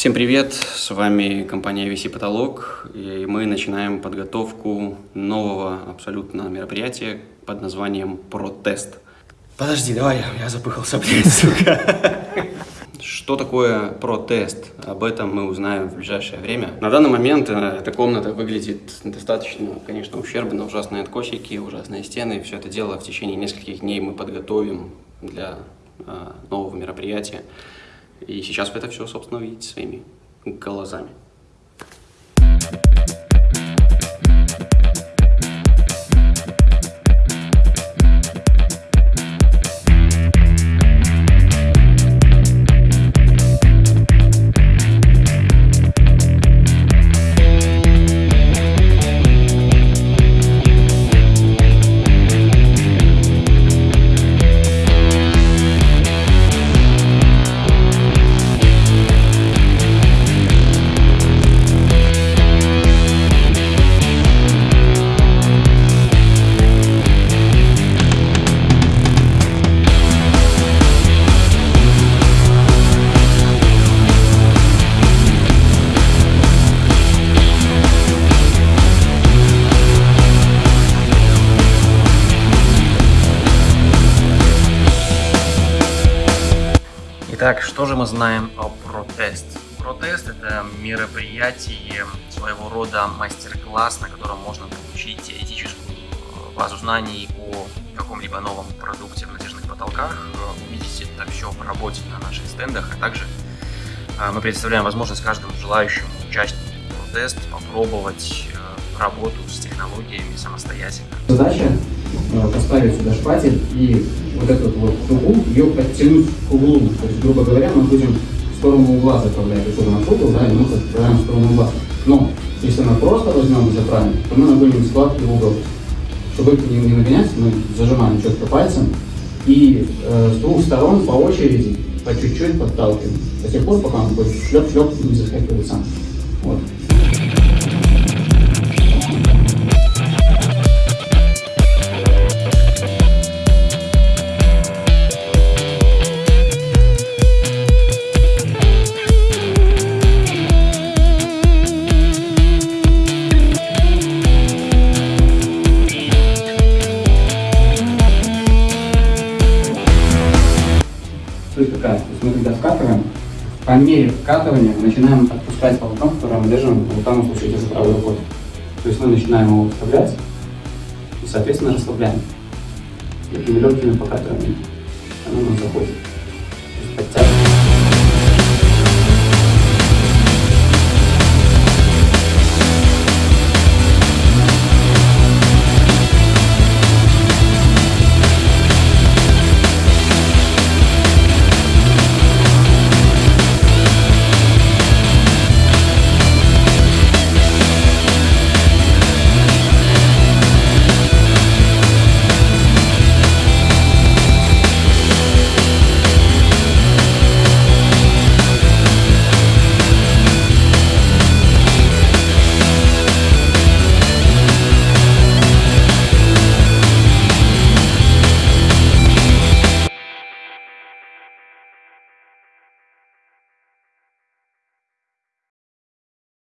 Всем привет, с вами компания VC Потолок, и мы начинаем подготовку нового абсолютно мероприятия под названием Протест. Подожди, давай, я запыхался, блин, сука. Что такое протест? Об этом мы узнаем в ближайшее время. На данный момент э, эта комната выглядит достаточно, конечно, ущербно, ужасные откосики, ужасные стены. Все это дело в течение нескольких дней мы подготовим для э, нового мероприятия. И сейчас вы это все, собственно, видите своими глазами. Итак, что же мы знаем о протест? Протест – это мероприятие, своего рода мастер-класс, на котором можно получить теоретическую э, базу знаний о каком-либо новом продукте в надежных потолках, э, увидеть это все по работе на наших стендах, а также э, мы представляем возможность каждому желающему участнику протест попробовать работу с технологиями самостоятельно. Задача поставить сюда шпатель и вот эту вот дугу, ее подтянуть к углу. То есть, грубо говоря, мы будем в сторону угла заправлять. У нас угол, да, и мы заправляем в сторону угла. Но, если мы просто возьмем и заправим, то мы нагоним складки в угол. Чтобы их не, не нагонять, мы зажимаем четко пальцем и э, с двух сторон по очереди, по чуть-чуть подталкиваем. До тех пор, пока он будет шлеп-шлеп не заскакивает сам. Вот. Суть какая? То есть мы когда вкатываем, по мере вкатывания начинаем отпускать полотно, которое мы держим, в данном случае держу правой рукой. То есть мы начинаем его вставлять и, соответственно, расслабляем. Такими легкими покатываниями